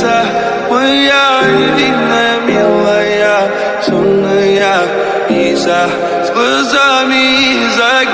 kasa Maya Hindi namin maya Sunaya Isa Skusami Isa